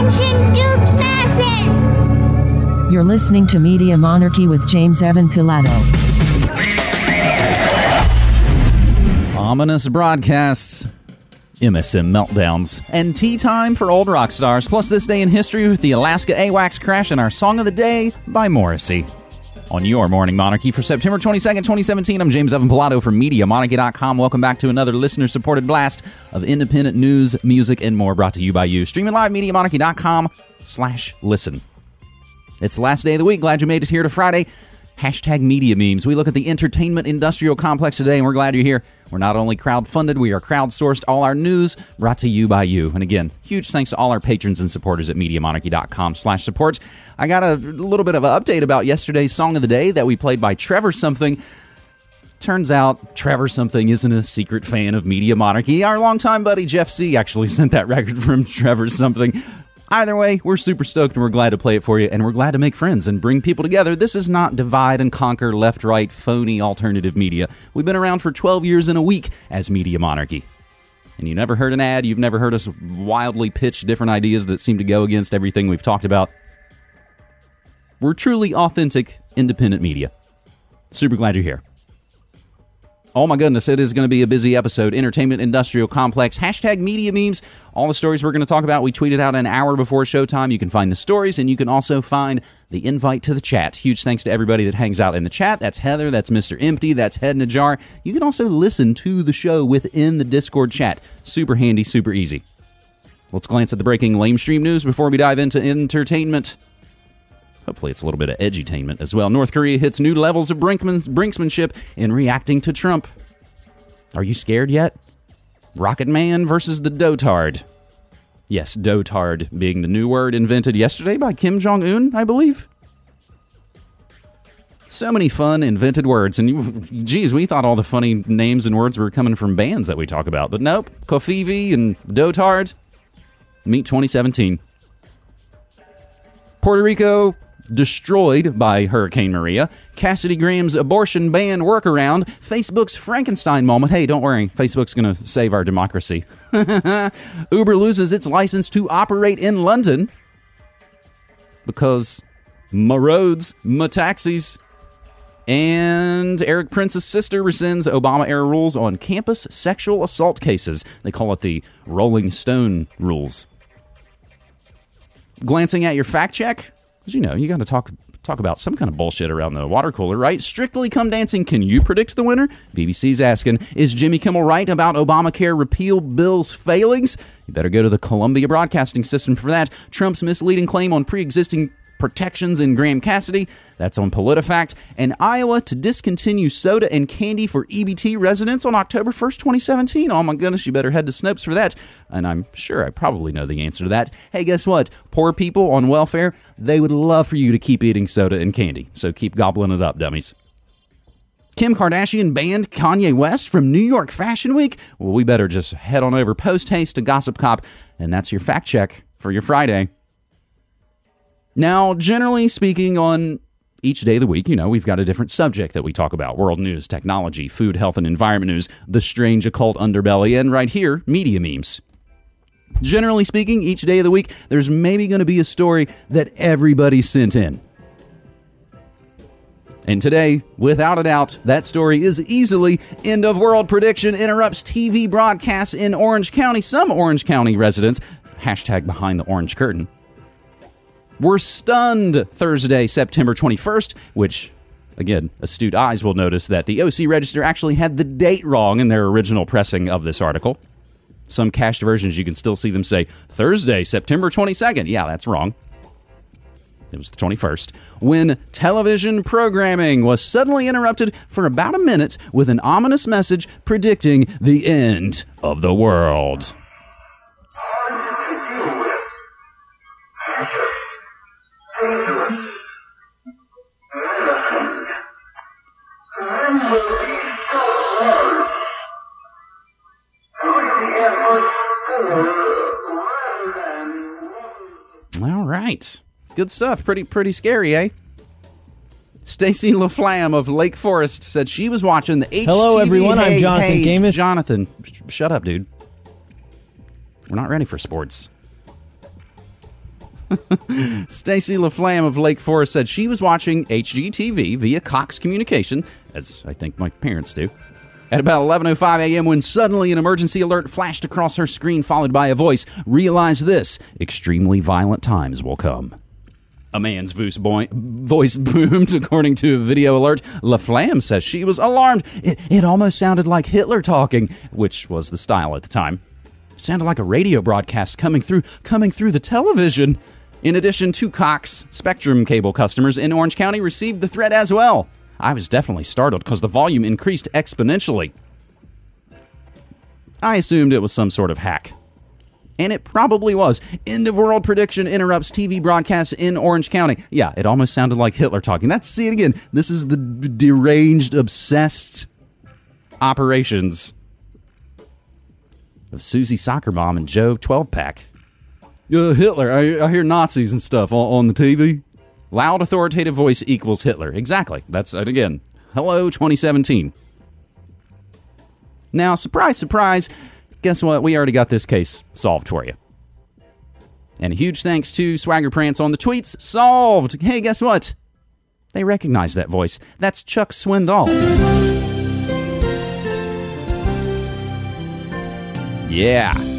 Attention, duped masses! You're listening to Media Monarchy with James Evan Pilato. Ominous broadcasts, MSM meltdowns, and tea time for old rock stars, plus this day in history with the Alaska AWACS crash and our song of the day by Morrissey. On your Morning Monarchy for September 22nd, 2017, I'm James Evan Pilato from MediaMonarchy.com. Welcome back to another listener supported blast of independent news, music, and more brought to you by you. Streaming live, MediaMonarchy.com slash listen. It's the last day of the week. Glad you made it here to Friday. Hashtag media memes. We look at the entertainment industrial complex today, and we're glad you're here. We're not only crowd-funded, we are crowdsourced. All our news brought to you by you. And again, huge thanks to all our patrons and supporters at MediaMonarchy.com slash supports. I got a little bit of an update about yesterday's song of the day that we played by Trevor Something. Turns out Trevor Something isn't a secret fan of Media Monarchy. Our longtime buddy Jeff C. actually sent that record from Trevor Something. Either way, we're super stoked and we're glad to play it for you, and we're glad to make friends and bring people together. This is not divide and conquer, left right, phony alternative media. We've been around for 12 years in a week as Media Monarchy. And you never heard an ad, you've never heard us wildly pitch different ideas that seem to go against everything we've talked about. We're truly authentic, independent media. Super glad you're here. Oh my goodness, it is going to be a busy episode. Entertainment Industrial Complex, hashtag media memes. All the stories we're going to talk about, we tweeted out an hour before showtime. You can find the stories and you can also find the invite to the chat. Huge thanks to everybody that hangs out in the chat. That's Heather, that's Mr. Empty, that's Head in a Jar. You can also listen to the show within the Discord chat. Super handy, super easy. Let's glance at the breaking lamestream news before we dive into entertainment. Hopefully, it's a little bit of edutainment as well. North Korea hits new levels of brinksmanship in reacting to Trump. Are you scared yet? Rocket Man versus the Dotard. Yes, Dotard being the new word invented yesterday by Kim Jong un, I believe. So many fun invented words. And geez, we thought all the funny names and words were coming from bands that we talk about. But nope, covfefe and Dotard. Meet 2017. Puerto Rico destroyed by Hurricane Maria, Cassidy Graham's abortion ban workaround, Facebook's Frankenstein moment. Hey, don't worry, Facebook's going to save our democracy. Uber loses its license to operate in London because my roads, my taxis. And Erik Prince's sister rescinds Obama era rules on campus sexual assault cases. They call it the Rolling Stone rules. Glancing at your fact check, because you know you got to talk talk about some kind of bullshit around the water cooler, right? Strictly Come Dancing, can you predict the winner? BBC's asking, is Jimmy Kimmel right about Obamacare repeal bill's failings? You better go to the Columbia Broadcasting System for that. Trump's misleading claim on pre-existing protections in Graham Cassidy. That's on PolitiFact. And Iowa to discontinue soda and candy for EBT residents on October 1st, 2017. Oh my goodness, you better head to Snopes for that. And I'm sure I probably know the answer to that. Hey, guess what? Poor people on welfare, they would love for you to keep eating soda and candy. So keep gobbling it up, dummies. Kim Kardashian banned Kanye West from New York Fashion Week? Well, we better just head on over post haste to Gossip Cop, and that's your fact check for your Friday. Now, generally speaking, on each day of the week, you know, we've got a different subject that we talk about world news, technology, food, health, and environment news, the strange occult underbelly, and right here, media memes. Generally speaking, each day of the week, there's maybe going to be a story that everybody sent in. And today, without a doubt, that story is easily end of world prediction interrupts TV broadcasts in Orange County. Some Orange County residents, hashtag behind the orange curtain, were stunned Thursday, September 21st, which Again, astute eyes will notice that the OC Register actually had the date wrong in their original pressing of this article. Some cached versions, you can still see them say Thursday, September 22nd. Yeah, that's wrong. It was the 21st. When television programming was suddenly interrupted for about a minute with an ominous message predicting the end of the world. All right. Good stuff. Pretty pretty scary, eh? Stacy LaFlamme of Lake Forest said she was watching the HTV. Hello, everyone. I'm Jonathan hey, Gamis. Jonathan, sh- shut up, dude. We're not ready for sports. Stacy LaFlamme of Lake Forest said she was watching HGTV via Cox Communication, as I think my parents do, at about 11:05 a.m. when suddenly an emergency alert flashed across her screen followed by a voice, "Realize this, extremely violent times will come." A man's voice, boomed, according to a video alert. LaFlamme says she was alarmed. It, it almost sounded like Hitler talking, which was the style at the time. It sounded like a radio broadcast coming through, coming through the television. In addition to Cox, Spectrum cable customers in Orange County received the threat as well. I was definitely startled because the volume increased exponentially. I assumed it was some sort of hack. And it probably was. End of world prediction interrupts TV broadcasts in Orange County. Yeah, it almost sounded like Hitler talking. That's see it again. This is the deranged, obsessed operations of Susie Soccer Mom and Joe 12 Pack. Uh, Hitler, I, I hear Nazis and stuff on, on the TV. Loud authoritative voice equals Hitler. Exactly. That's it again. Hello, 2017. Now, surprise, surprise, guess what? We already got this case solved for you. And a huge thanks to Swagger Prance on the tweets. Solved! Hey, guess what? They recognize that voice. That's Chuck Swindoll. Yeah.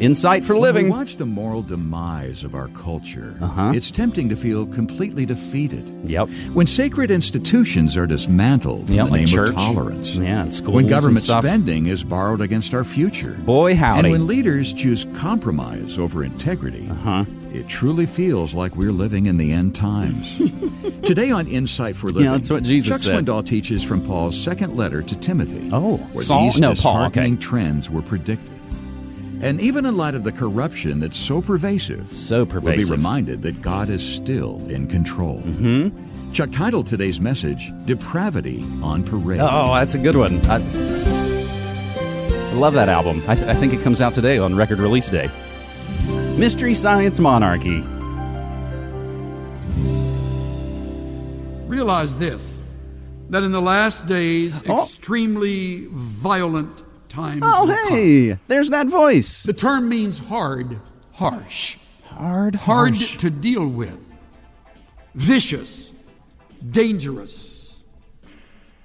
Insight for When living. we watch the moral demise of our culture, Uh-huh. it's tempting to feel completely defeated. Yep. When sacred institutions are dismantled Yep, in the like name church. of tolerance. Yeah, and schools When government spending is borrowed against our future. Boy, howdy. And when leaders choose compromise over integrity, Uh-huh. it truly feels like we're living in the end times. Today on Insight for Living, yeah, that's what Jesus Chuck said. Swindoll teaches from Paul's second letter to Timothy. Oh, where Saul- these no, Paul, okay. trends were predicted. And even in light of the corruption that's so pervasive, So pervasive, we'll be reminded that God is still in control. Mm-hmm. Chuck titled today's message, Depravity on Parade. Oh, that's a good one. I, I love that album. I, th- I think it comes out today on record release day. Mystery Science Monarchy. Realize this that in the last days, Oh. extremely violent times. Oh, will come. hey, there's that voice. The term means hard, harsh, Hard, hard harsh. to deal with, vicious, dangerous,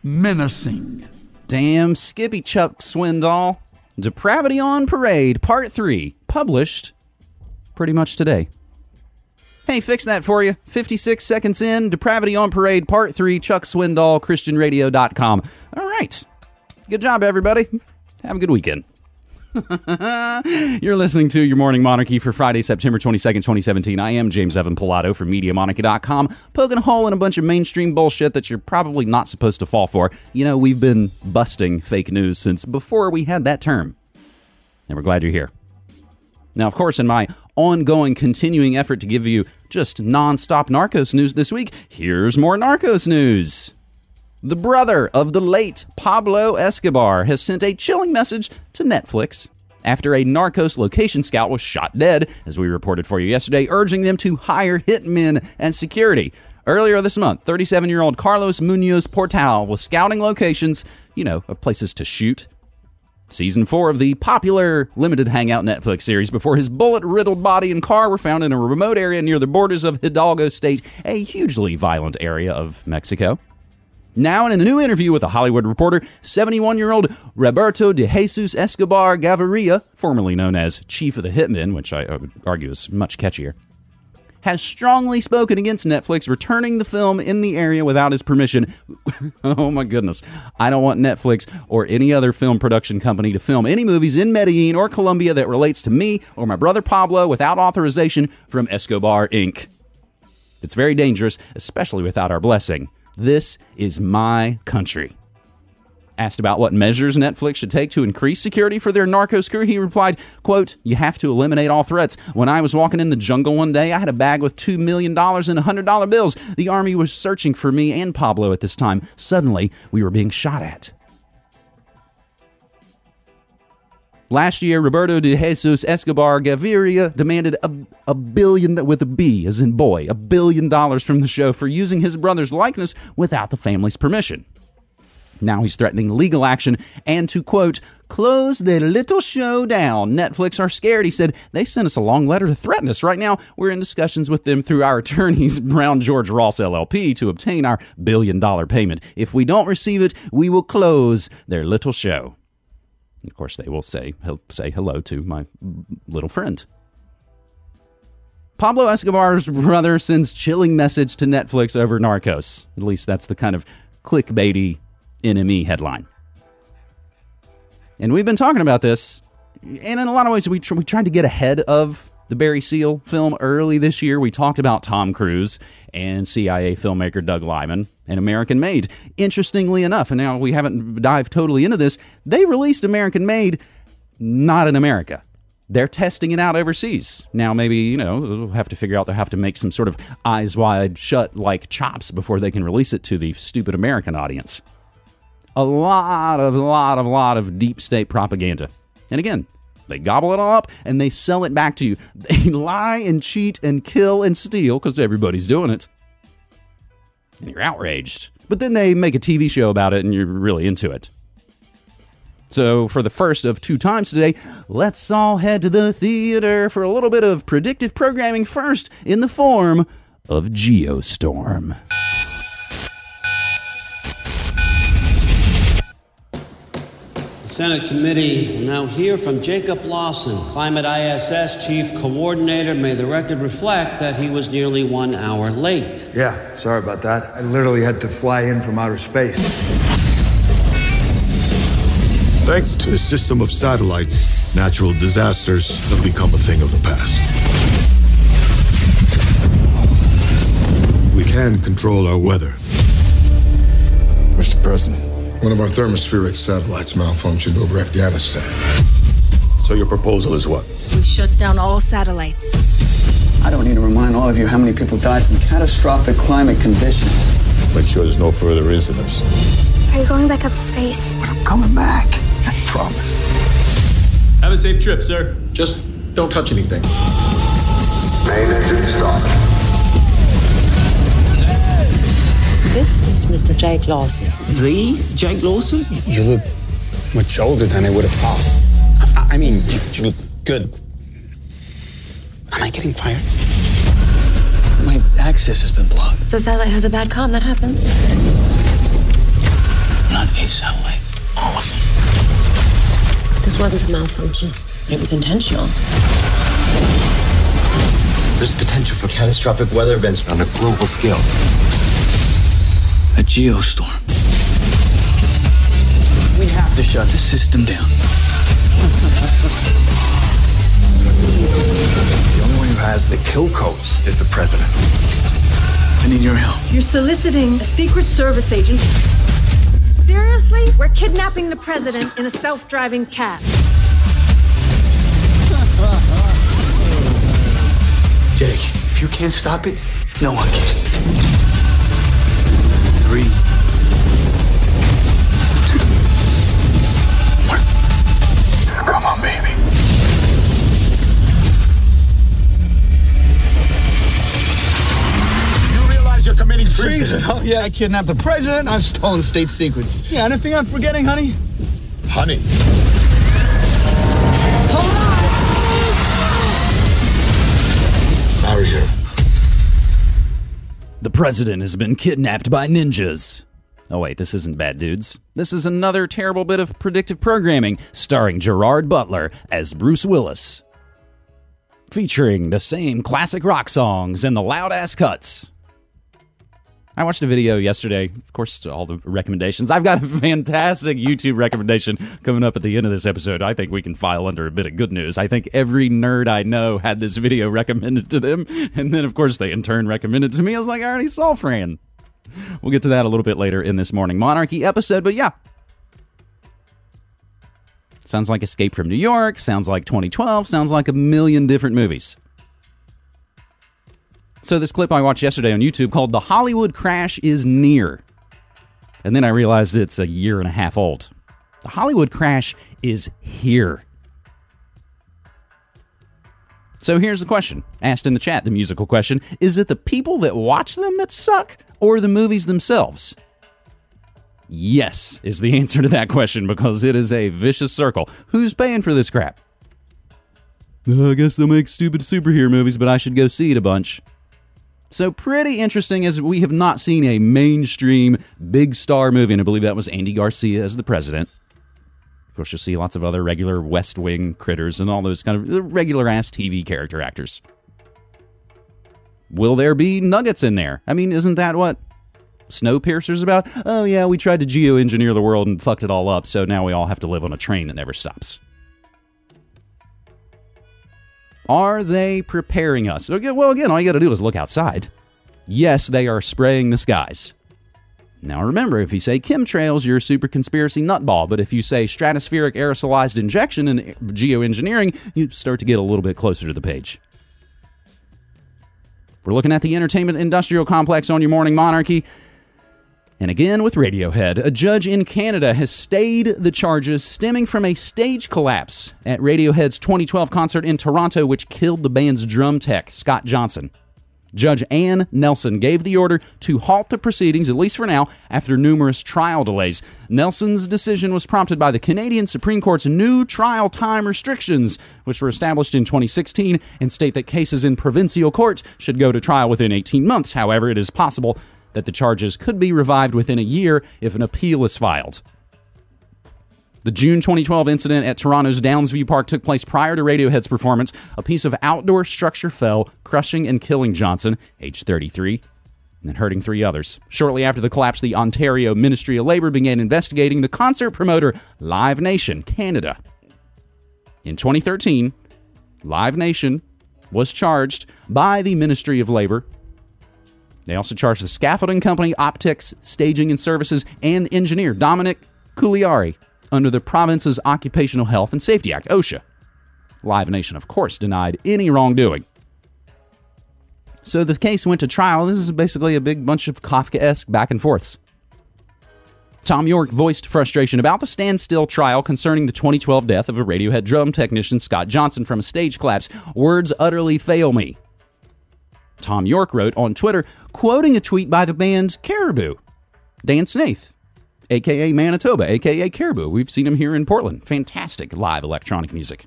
menacing. Damn Skippy Chuck Swindoll. Depravity on Parade, Part 3, published pretty much today. Hey, fix that for you. 56 seconds in, Depravity on Parade, Part 3, Chuck Swindoll, ChristianRadio.com. All right. Good job, everybody. Have a good weekend. You're listening to Your Morning Monarchy for Friday, September 22nd, 2017. I am James Evan Pilato from MediaMonarchy.com, poking a hole in a bunch of mainstream bullshit that you're probably not supposed to fall for. You know, we've been busting fake news since before we had that term. And we're glad you're here. Now, of course, in my ongoing, continuing effort to give you just nonstop Narcos news this week, here's more Narcos news. The brother of the late Pablo Escobar has sent a chilling message to Netflix after a Narcos location scout was shot dead, as we reported for you yesterday, urging them to hire hitmen and security. Earlier this month, 37 year old Carlos Munoz Portal was scouting locations, you know, places to shoot. Season 4 of the popular limited hangout Netflix series before his bullet riddled body and car were found in a remote area near the borders of Hidalgo State, a hugely violent area of Mexico. Now, in a new interview with a Hollywood reporter, 71 year old Roberto de Jesus Escobar Gaviria, formerly known as Chief of the Hitmen, which I would argue is much catchier, has strongly spoken against Netflix returning the film in the area without his permission. oh my goodness. I don't want Netflix or any other film production company to film any movies in Medellin or Colombia that relates to me or my brother Pablo without authorization from Escobar Inc. It's very dangerous, especially without our blessing. This is my country. Asked about what measures Netflix should take to increase security for their Narcos crew, he replied, quote, You have to eliminate all threats. When I was walking in the jungle one day, I had a bag with $2 million in $100 bills. The army was searching for me and Pablo at this time. Suddenly, we were being shot at. Last year, Roberto de Jesus Escobar Gaviria demanded a, a billion, with a B as in boy, a billion dollars from the show for using his brother's likeness without the family's permission. Now he's threatening legal action and to, quote, close the little show down. Netflix are scared. He said they sent us a long letter to threaten us. Right now, we're in discussions with them through our attorneys, Brown George Ross LLP, to obtain our billion dollar payment. If we don't receive it, we will close their little show. Of course, they will say he'll say hello to my little friend. Pablo Escobar's brother sends chilling message to Netflix over Narcos. At least that's the kind of clickbaity NME headline. And we've been talking about this, and in a lot of ways, we, tr- we tried to get ahead of the Barry Seal film early this year. We talked about Tom Cruise and CIA filmmaker Doug Liman and American Made. Interestingly enough, and now we haven't dived totally into this, they released American Made not in America. They're testing it out overseas. Now, maybe, you know, we'll have to figure out they'll have to make some sort of eyes wide shut like chops before they can release it to the stupid American audience. A lot of, a lot of, a lot of deep state propaganda. And again, they gobble it all up and they sell it back to you. They lie and cheat and kill and steal because everybody's doing it. And you're outraged. But then they make a TV show about it and you're really into it. So, for the first of two times today, let's all head to the theater for a little bit of predictive programming first in the form of Geostorm. Senate committee will now hear from Jacob Lawson, Climate ISS Chief Coordinator. May the record reflect that he was nearly one hour late. Yeah, sorry about that. I literally had to fly in from outer space. Thanks to a system of satellites, natural disasters have become a thing of the past. We can control our weather. Mr. President, one of our thermospheric satellites malfunctioned over Afghanistan. So your proposal is what? We shut down all satellites. I don't need to remind all of you how many people died from catastrophic climate conditions. Make sure there's no further incidents. Are you going back up to space? I'm coming back. I promise. Have a safe trip, sir. Just don't touch anything. Main engine stop. This is Mr. Jake Lawson. The Jake Lawson? You look much older than I would have thought. I, I mean, you, you look good. Am I getting fired? My access has been blocked. So satellite has a bad com, that happens. Not a satellite, all of them. This wasn't a malfunction. It was intentional. There's potential for catastrophic weather events on a global scale. A geostorm. We have to shut the system down. The only one who has the kill codes is the president. I need your help. You're soliciting a Secret Service agent. Seriously? We're kidnapping the president in a self driving cab. Jake, if you can't stop it, no one can. Three, two, one. Come on, baby. You realize you're committing treason? Treason? Oh, yeah, I kidnapped the president. I've stolen state secrets. Yeah, anything I'm forgetting, honey? Honey. The president has been kidnapped by ninjas. Oh, wait, this isn't Bad Dudes. This is another terrible bit of predictive programming starring Gerard Butler as Bruce Willis. Featuring the same classic rock songs and the loud ass cuts. I watched a video yesterday. Of course, all the recommendations. I've got a fantastic YouTube recommendation coming up at the end of this episode. I think we can file under a bit of good news. I think every nerd I know had this video recommended to them. And then, of course, they in turn recommended to me. I was like, I already saw Fran. We'll get to that a little bit later in this Morning Monarchy episode. But yeah. Sounds like Escape from New York. Sounds like 2012. Sounds like a million different movies. So, this clip I watched yesterday on YouTube called The Hollywood Crash is Near. And then I realized it's a year and a half old. The Hollywood Crash is here. So, here's the question asked in the chat, the musical question Is it the people that watch them that suck, or the movies themselves? Yes, is the answer to that question because it is a vicious circle. Who's paying for this crap? "Uh, I guess they'll make stupid superhero movies, but I should go see it a bunch. So, pretty interesting as we have not seen a mainstream big star movie, and I believe that was Andy Garcia as the president. Of course, you'll see lots of other regular West Wing critters and all those kind of regular ass TV character actors. Will there be nuggets in there? I mean, isn't that what Snowpiercer's about? Oh, yeah, we tried to geoengineer the world and fucked it all up, so now we all have to live on a train that never stops. Are they preparing us? Well, again, all you got to do is look outside. Yes, they are spraying the skies. Now remember, if you say chemtrails, you're a super conspiracy nutball. But if you say stratospheric aerosolized injection and geoengineering, you start to get a little bit closer to the page. We're looking at the entertainment industrial complex on your morning monarchy. And again with Radiohead, a judge in Canada has stayed the charges stemming from a stage collapse at Radiohead's 2012 concert in Toronto, which killed the band's drum tech, Scott Johnson. Judge Ann Nelson gave the order to halt the proceedings, at least for now, after numerous trial delays. Nelson's decision was prompted by the Canadian Supreme Court's new trial time restrictions, which were established in 2016 and state that cases in provincial courts should go to trial within 18 months. However, it is possible that the charges could be revived within a year if an appeal is filed. The June 2012 incident at Toronto's Downsview Park took place prior to Radiohead's performance. A piece of outdoor structure fell, crushing and killing Johnson, age 33, and hurting three others. Shortly after the collapse, the Ontario Ministry of Labour began investigating the concert promoter Live Nation Canada. In 2013, Live Nation was charged by the Ministry of Labour. They also charged the scaffolding company, Optex Staging and Services, and engineer Dominic Cugliari under the province's Occupational Health and Safety Act, OSHA. Live Nation, of course, denied any wrongdoing. So the case went to trial. This is basically a big bunch of Kafka esque back and forths. Thom Yorke voiced frustration about the standstill trial concerning the 2012 death of a Radiohead drum technician, Scott Johnson, from a stage collapse. Words utterly fail me. Thom Yorke wrote on Twitter, quoting a tweet by the band Caribou, Dan Snaith, aka Manitoba, aka Caribou. We've seen him here in Portland. Fantastic live electronic music.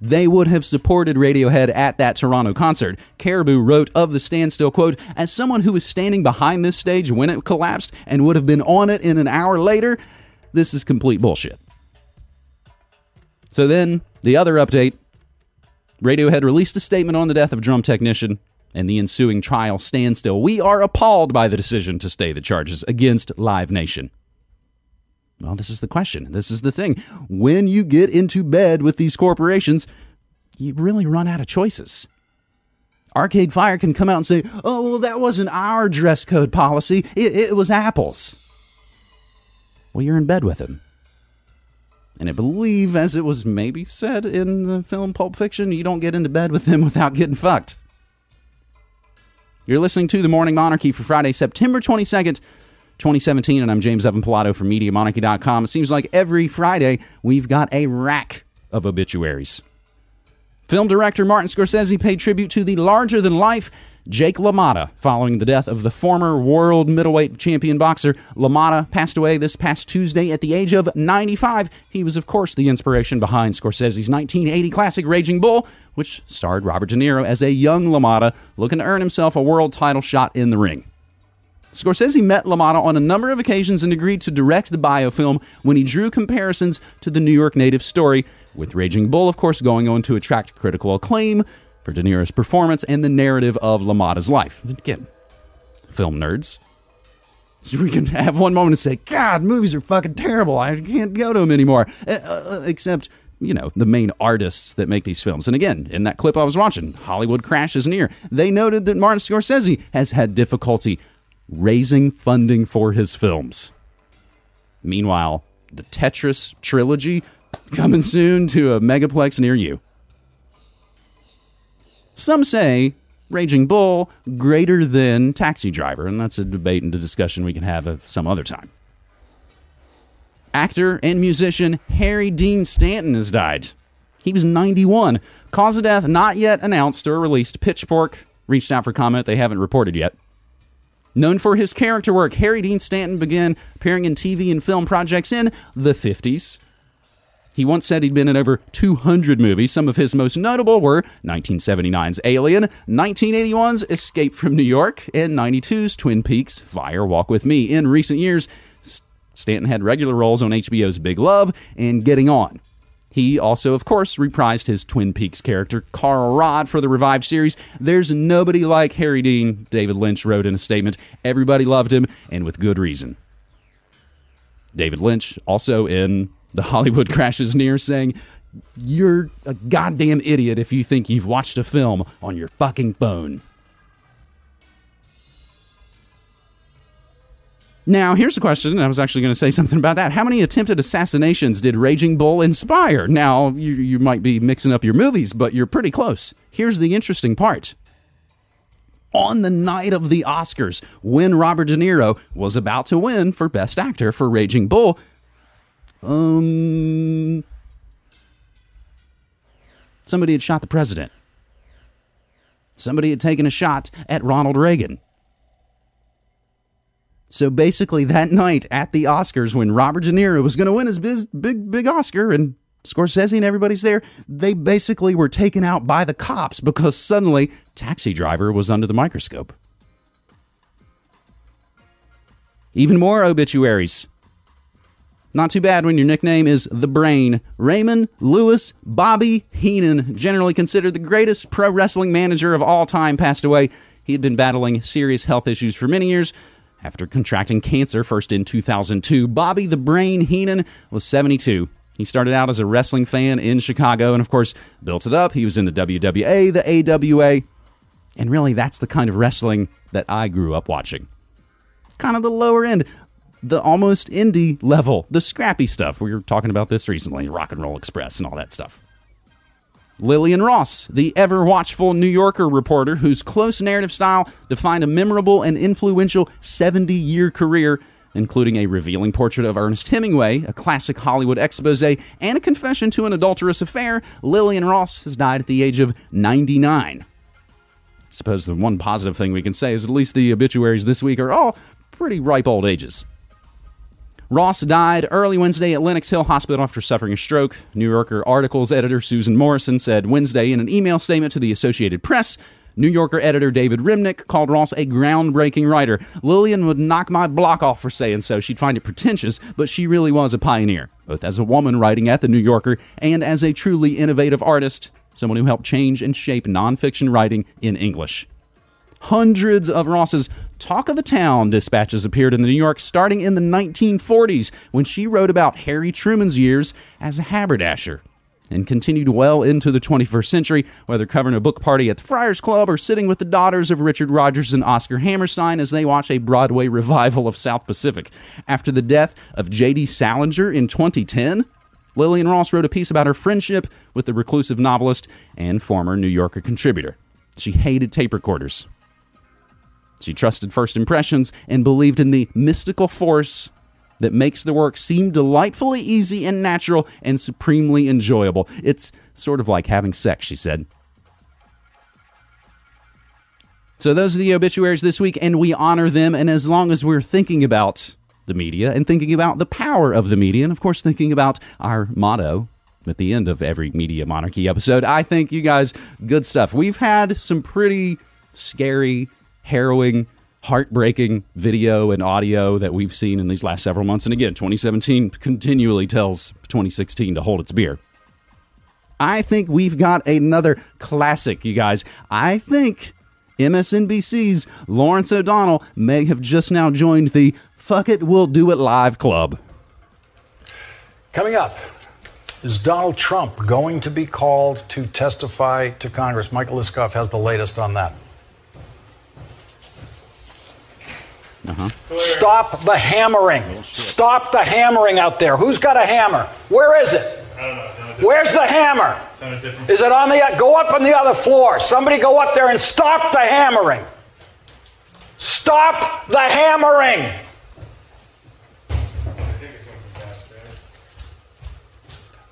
They would have supported Radiohead at that Toronto concert. Caribou wrote of the standstill quote, as someone who was standing behind this stage when it collapsed and would have been on it in an hour later, this is complete bullshit. So then, the other update Radiohead released a statement on the death of drum technician and the ensuing trial standstill. We are appalled by the decision to stay the charges against Live Nation. Well, this is the question. This is the thing. When you get into bed with these corporations, you really run out of choices. Arcade Fire can come out and say, oh, well, that wasn't our dress code policy, it, it was Apple's. Well, you're in bed with him. And I believe, as it was maybe said in the film Pulp Fiction, you don't get into bed with him without getting fucked. You're listening to The Morning Monarchy for Friday, September 22nd, 2017, and I'm James Evan Pilato from MediaMonarchy.com. It seems like every Friday we've got a rack of obituaries. Film director Martin Scorsese paid tribute to the larger than life Jake LaMotta following the death of the former world middleweight champion boxer. LaMotta passed away this past Tuesday at the age of 95. He was, of course, the inspiration behind Scorsese's 1980 classic Raging Bull, which starred Robert De Niro as a young LaMotta looking to earn himself a world title shot in the ring. Scorsese met LaMotta on a number of occasions and agreed to direct the biofilm when he drew comparisons to the New York native story, with Raging Bull, of course, going on to attract critical acclaim for De Niro's performance and the narrative of LaMotta's life. Again, film nerds. So we can have one moment and say, God, movies are fucking terrible. I can't go to them anymore. Uh, uh, except, you know, the main artists that make these films. And again, in that clip I was watching, Hollywood crashes near. They noted that Martin Scorsese has had difficulty raising funding for his films. Meanwhile, the Tetris trilogy coming soon to a megaplex near you. Some say Raging Bull greater than Taxi Driver, and that's a debate and a discussion we can have some other time. Actor and musician Harry Dean Stanton has died. He was 91. Cause of death not yet announced or released. Pitchfork reached out for comment. They haven't reported yet. Known for his character work, Harry Dean Stanton began appearing in TV and film projects in the 50s. He once said he'd been in over 200 movies. Some of his most notable were 1979's Alien, 1981's Escape from New York, and 92's Twin Peaks Fire Walk with Me. In recent years, Stanton had regular roles on HBO's Big Love and Getting On. He also, of course, reprised his Twin Peaks character, Carl Rodd, for the revived series. There's nobody like Harry Dean, David Lynch wrote in a statement. Everybody loved him, and with good reason. David Lynch, also in The Hollywood Crashes Near, saying, You're a goddamn idiot if you think you've watched a film on your fucking phone. Now, here's a question. I was actually going to say something about that. How many attempted assassinations did Raging Bull inspire? Now, you, you might be mixing up your movies, but you're pretty close. Here's the interesting part. On the night of the Oscars, when Robert De Niro was about to win for Best Actor for Raging Bull, um, somebody had shot the president. Somebody had taken a shot at Ronald Reagan. So basically, that night at the Oscars, when Robert De Niro was going to win his big, big, big Oscar, and Scorsese and everybody's there, they basically were taken out by the cops because suddenly Taxi Driver was under the microscope. Even more obituaries. Not too bad when your nickname is The Brain. Raymond Lewis Bobby Heenan, generally considered the greatest pro wrestling manager of all time, passed away. He had been battling serious health issues for many years after contracting cancer first in 2002. Bobby the Brain Heenan was 72. He started out as a wrestling fan in Chicago and, of course, built it up. He was in the WWA, the AWA, and really that's the kind of wrestling that I grew up watching. Kind of the lower end, the almost indie level, the scrappy stuff. We were talking about this recently, Rock and Roll Express and all that stuff. Lillian Ross, the ever watchful New Yorker reporter whose close narrative style defined a memorable and influential 70 year career, including a revealing portrait of Ernest Hemingway, a classic Hollywood expose, and a confession to an adulterous affair, Lillian Ross has died at the age of 99. I suppose the one positive thing we can say is at least the obituaries this week are all pretty ripe old ages. Ross died early Wednesday at Lenox Hill Hospital after suffering a stroke. New Yorker articles editor Susan Morrison said Wednesday in an email statement to the Associated Press. New Yorker editor David Remnick called Ross a groundbreaking writer. Lillian would knock my block off for saying so. She'd find it pretentious, but she really was a pioneer, both as a woman writing at the New Yorker and as a truly innovative artist, someone who helped change and shape nonfiction writing in English. Hundreds of Ross's Talk of the Town dispatches appeared in the New York starting in the 1940s when she wrote about Harry Truman's years as a haberdasher and continued well into the 21st century, whether covering a book party at the Friars Club or sitting with the daughters of Richard Rodgers and Oscar Hammerstein as they watch a Broadway revival of South Pacific. After the death of J.D. Salinger in 2010, Lillian Ross wrote a piece about her friendship with the reclusive novelist and former New Yorker contributor. She hated tape recorders. She trusted first impressions and believed in the mystical force that makes the work seem delightfully easy and natural and supremely enjoyable. It's sort of like having sex, she said. So, those are the obituaries this week, and we honor them. And as long as we're thinking about the media and thinking about the power of the media, and of course, thinking about our motto at the end of every Media Monarchy episode, I think you guys, good stuff. We've had some pretty scary harrowing, heartbreaking video and audio that we've seen in these last several months. And again, 2017 continually tells 2016 to hold its beer. I think we've got another classic, you guys. I think MSNBC's Lawrence O'Donnell may have just now joined the Fuck It, We'll Do It Live Club. Coming up, is Donald Trump going to be called to testify to Congress? Michael Isikoff has the latest on that. Uh-huh. Stop the hammering. Stop the hammering out there. Who's got a hammer? Where is it? Where's the hammer? Is it on the go up on the other floor? Somebody go up there and stop the hammering. Stop the hammering.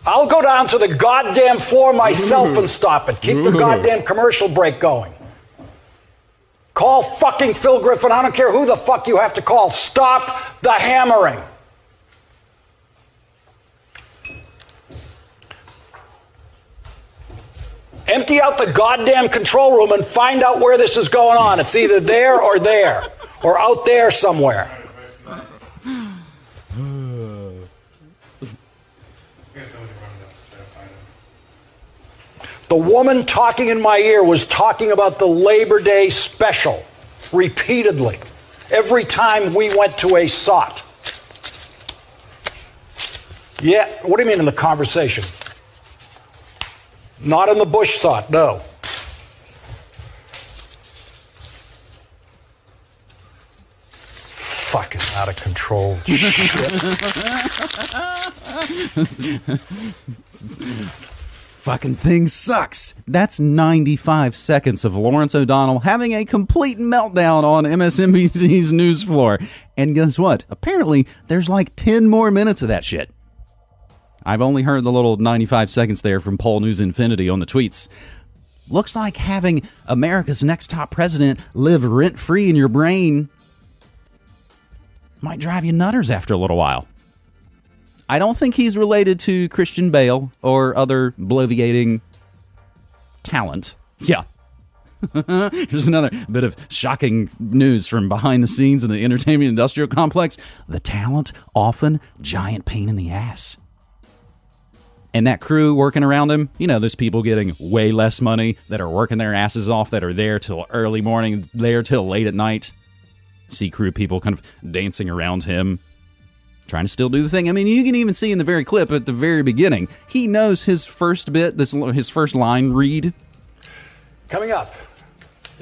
I'll go down to the goddamn floor myself and stop it. Keep the goddamn commercial break going. Call fucking Phil Griffin. I don't care who the fuck you have to call. Stop the hammering. Empty out the goddamn control room and find out where this is going on. It's either there or there, or out there somewhere. The woman talking in my ear was talking about the Labor Day special repeatedly every time we went to a SOT. Yeah, what do you mean in the conversation? Not in the Bush SOT, no. Fucking out of control shit. Fucking thing sucks. That's 95 seconds of Lawrence O'Donnell having a complete meltdown on MSNBC's news floor. And guess what? Apparently, there's like 10 more minutes of that shit. I've only heard the little 95 seconds there from Paul News Infinity on the tweets. Looks like having America's next top president live rent free in your brain might drive you nutters after a little while. I don't think he's related to Christian Bale or other bloviating talent. Yeah. Here's another bit of shocking news from behind the scenes in the entertainment industrial complex. The talent often giant pain in the ass. And that crew working around him, you know, there's people getting way less money that are working their asses off, that are there till early morning, there till late at night. See crew people kind of dancing around him, trying to still do the thing. I mean, you can even see in the very clip at the very beginning, he knows his first bit, this his first line read. Coming up,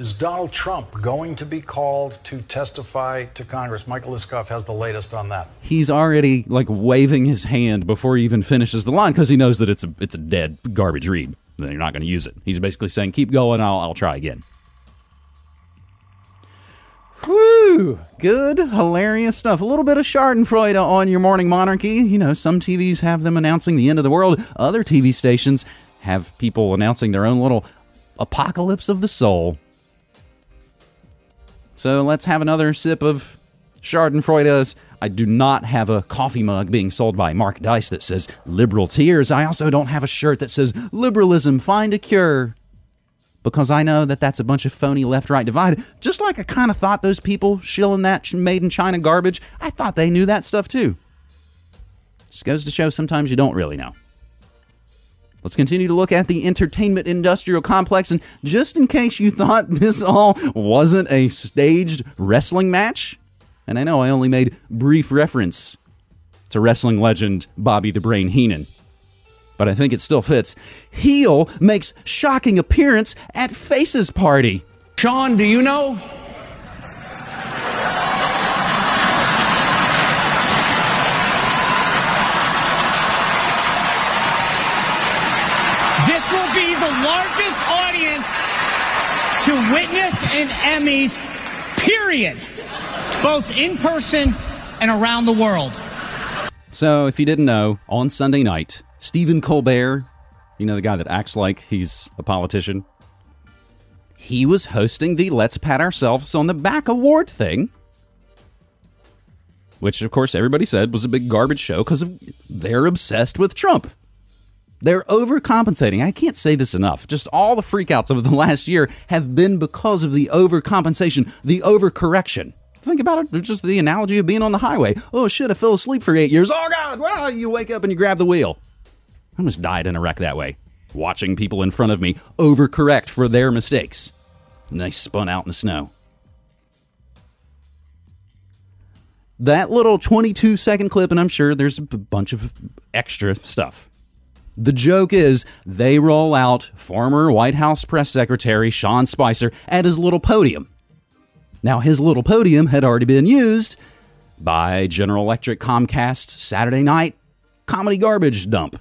is Donald Trump going to be called to testify to Congress? Michael Isikoff has the latest on that. He's already like waving his hand before he even finishes the line because he knows that it's a it's a dead garbage read. Then you're not going to use it. He's basically saying, "Keep going. I'll I'll try again." Whew, good, hilarious stuff. A little bit of Schadenfreude on your morning monarchy. You know, some TVs have them announcing the end of the world. Other TV stations have people announcing their own little apocalypse of the soul. So let's have another sip of Schadenfreude's. I do not have a coffee mug being sold by Mark Dice that says liberal tears. I also don't have a shirt that says liberalism, find a cure because I know that that's a bunch of phony left right divide. Just like I kind of thought those people shilling that made in China garbage, I thought they knew that stuff too. Just goes to show sometimes you don't really know. Let's continue to look at the entertainment industrial complex. And just in case you thought this all wasn't a staged wrestling match, and I know I only made brief reference to wrestling legend Bobby the Brain Heenan but I think it still fits. Heel makes shocking appearance at Faces Party. Sean, do you know? This will be the largest audience to witness an Emmys, period, both in person and around the world. So, if you didn't know, on Sunday night, Stephen Colbert, you know, the guy that acts like he's a politician, he was hosting the Let's Pat Ourselves on the Back award thing. Which, of course, everybody said was a big garbage show because they're obsessed with Trump. They're overcompensating. I can't say this enough. Just all the freakouts of the last year have been because of the overcompensation, the overcorrection. Think about it. Just the analogy of being on the highway. Oh shit, I fell asleep for eight years. Oh god, well, you wake up and you grab the wheel. I almost died in a wreck that way, watching people in front of me overcorrect for their mistakes. And they spun out in the snow. That little 22 second clip, and I'm sure there's a bunch of extra stuff. The joke is they roll out former White House press secretary Sean Spicer at his little podium. Now, his little podium had already been used by General Electric Comcast Saturday night comedy garbage dump.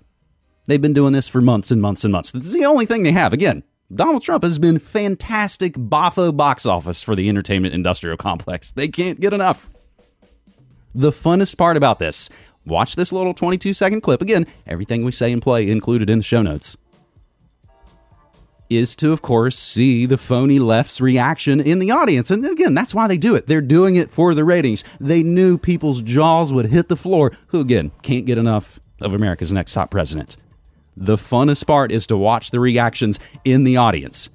They've been doing this for months and months and months. This is the only thing they have. Again, Donald Trump has been fantastic boffo box office for the entertainment industrial complex. They can't get enough. The funnest part about this, watch this little 22 second clip. Again, everything we say and play included in the show notes. is to, of course, see the phony left's reaction in the audience. And again, that's why they do it. They're doing it for the ratings. They knew people's jaws would hit the floor, who, again, can't get enough of America's next top president. The funnest part is to watch the reactions in the audience.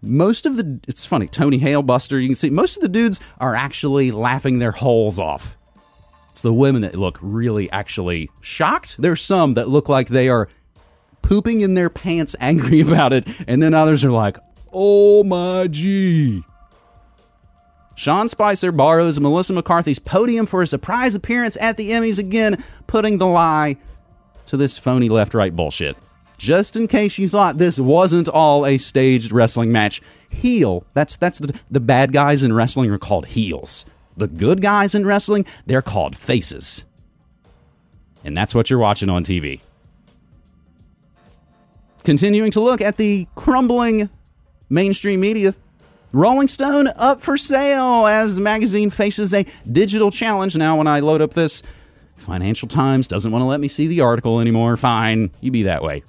Most of the, it's funny, Tony Hale, Buster, you can see most of the dudes are actually laughing their holes off. It's the women that look really actually shocked. There's some that look like they are pooping in their pants, angry about it, and then others are like, oh my gee. Sean Spicer borrows Melissa McCarthy's podium for a surprise appearance at the Emmys again, putting the lie to this phony left right bullshit. Just in case you thought this wasn't all a staged wrestling match, heel, that's that's the, the bad guys in wrestling are called heels. The good guys in wrestling, they're called faces. And that's what you're watching on TV. Continuing to look at the crumbling mainstream media, Rolling Stone up for sale as the magazine faces a digital challenge. Now, when I load up this, Financial Times doesn't want to let me see the article anymore. Fine, you be that way.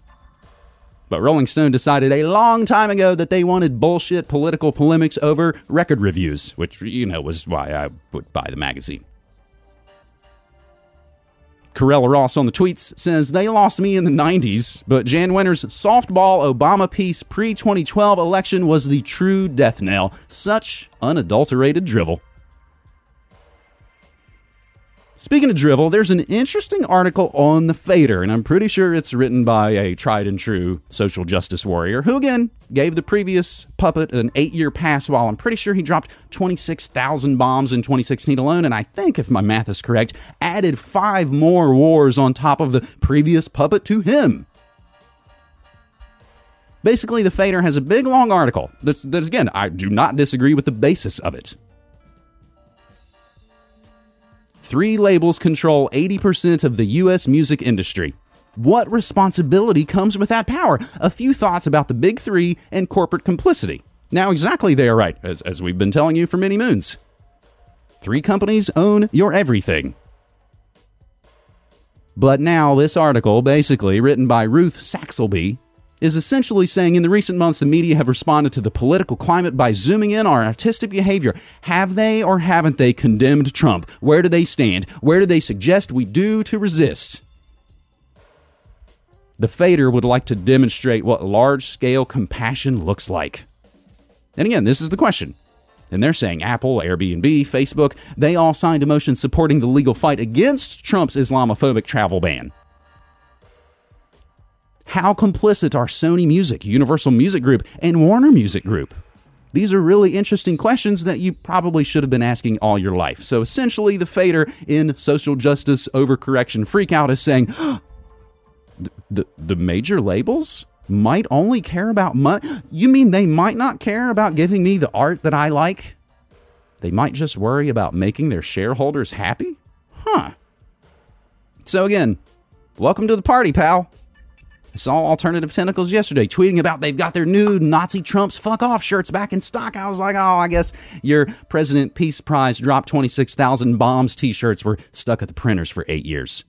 But Rolling Stone decided a long time ago that they wanted bullshit political polemics over record reviews, which, you know, was why I would buy the magazine. Corella Ross on the tweets says, They lost me in the 90s, but Jan Wenner's softball Obama piece pre 2012 election was the true death knell. Such unadulterated drivel. Speaking of drivel, there's an interesting article on the Fader, and I'm pretty sure it's written by a tried and true social justice warrior who, again, gave the previous puppet an eight year pass while I'm pretty sure he dropped 26,000 bombs in 2016 alone, and I think, if my math is correct, added five more wars on top of the previous puppet to him. Basically, the Fader has a big long article that's, that's again, I do not disagree with the basis of it. Three labels control 80% of the U.S. music industry. What responsibility comes with that power? A few thoughts about the big three and corporate complicity. Now, exactly, they are right, as, as we've been telling you for many moons. Three companies own your everything. But now, this article, basically written by Ruth Saxelby, is essentially saying in the recent months the media have responded to the political climate by zooming in on artistic behavior. Have they or haven't they condemned Trump? Where do they stand? Where do they suggest we do to resist? The Fader would like to demonstrate what large scale compassion looks like. And again, this is the question. And they're saying Apple, Airbnb, Facebook, they all signed a motion supporting the legal fight against Trump's Islamophobic travel ban. How complicit are Sony Music, Universal Music Group, and Warner Music Group? These are really interesting questions that you probably should have been asking all your life. So essentially, the fader in social justice overcorrection freakout is saying the, the, the major labels might only care about money. You mean they might not care about giving me the art that I like? They might just worry about making their shareholders happy? Huh. So again, welcome to the party, pal. I saw Alternative Tentacles yesterday tweeting about they've got their new Nazi Trump's fuck off shirts back in stock. I was like, oh, I guess your President Peace Prize dropped 26,000 bombs t shirts were stuck at the printers for eight years.